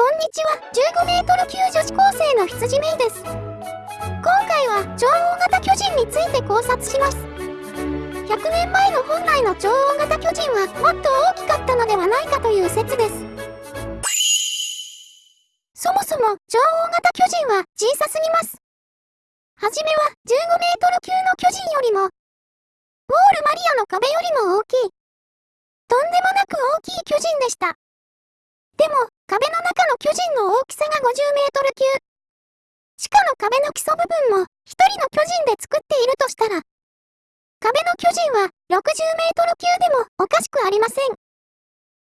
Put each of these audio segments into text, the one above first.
こんにちは、15メートル級女子高生の羊メイです。今回は超大型巨人について考察します。100年前の本来の超大型巨人はもっと大きかったのではないかという説です。そもそも超大型巨人は小さすぎます。はじめは15メートル級の巨人よりも、ウォールマリアの壁よりも大きい、とんでもなく大きい巨人でした。でも、壁の中の巨人の大きさが50メートル級。地下の壁の基礎部分も一人の巨人で作っているとしたら、壁の巨人は60メートル級でもおかしくありません。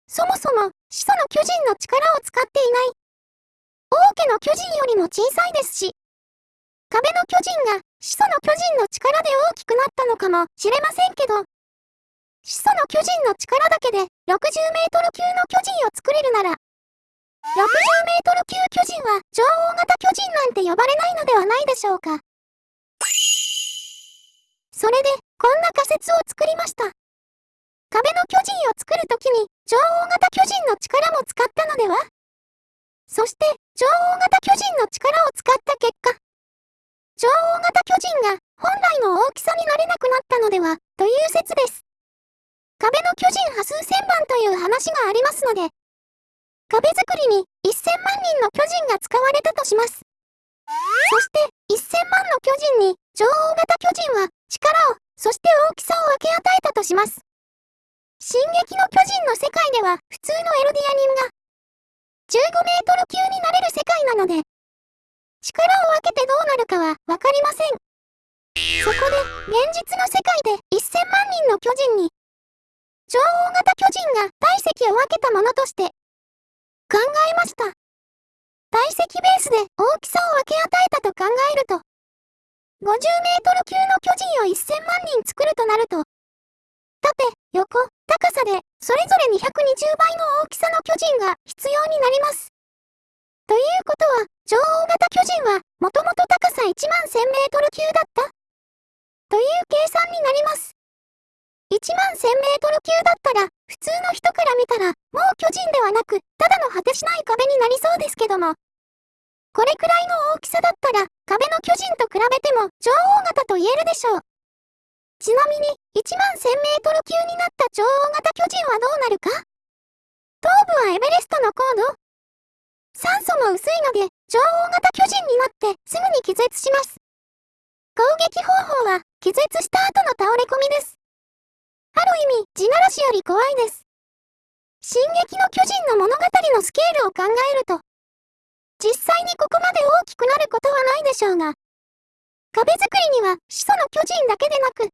そもそも、始祖の巨人の力を使っていない。王家の巨人よりも小さいですし、壁の巨人が始祖の巨人の力で大きくなったのかもしれませんけど、始祖の巨人の力だけで60メートル級の巨人を作れるなら、60メートル級巨人は超大型巨人なんて呼ばれないのではないでしょうか。それで、こんな仮説を作りました。壁の巨人を作るときに、超大型巨人の力も使ったのでは？そして、超大型巨人の力を使った結果、超大型巨人が本来の大きさになれなくなったのでは、という説です。壁の巨人波数千番という話がありますので、壁作りに1000万人の巨人が使われたとします。そして1000万の巨人に超大型巨人は力を、そして大きさを分け与えたとします。進撃の巨人の世界では普通のエルディア人が15メートル級になれる世界なので、力を分けてどうなるかはわかりません。そこで現実の世界で1000万人の巨人に超大型巨人が体積を分けたものとして考えました。体積ベースで大きさを分け与えたと考えると、50メートル級の巨人を1000万人作るとなると、縦、横、高さでそれぞれ220倍の大きさの巨人が必要になります。ということは、超大型巨人はもともと高さ1万1000メートル級だったという計算になります。1万1000メートル級だったら、普通の人から見たら、もう巨人ではなく、ただの果てしない壁になりそうですけども。これくらいの大きさだったら、壁の巨人と比べても超大型と言えるでしょう。ちなみに、1万1000メートル級になった超大型巨人はどうなるか？頭部はエベレストの高度？酸素も薄いので、超大型巨人になってすぐに気絶します。攻撃方法は、気絶した後の倒れ込みです。ある意味、地ならしより怖いです。進撃の巨人の物語のスケールを考えると、実際にここまで大きくなることはないでしょうが、壁作りには始祖の巨人だけでなく、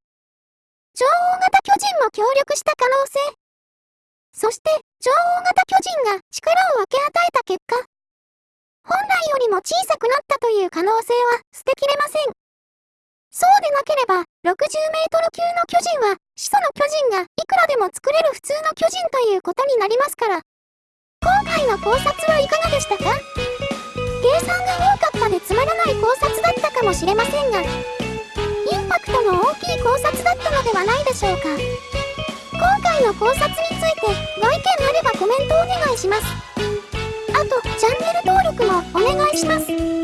超大型巨人も協力した可能性、そして超大型巨人が力を分け与えた結果、本来よりも小さくなったという可能性は捨てきれません。そうでなければ、60メートル級の巨人は、始祖の巨人がいくらでも作れる普通の巨人ということになりますから。今回の考察はいかがでしたか？計算が多かったでつまらない考察だったかもしれませんが、インパクトの大きい考察だったのではないでしょうか。今回の考察についてご意見あればコメントお願いします。あと、チャンネル登録もお願いします。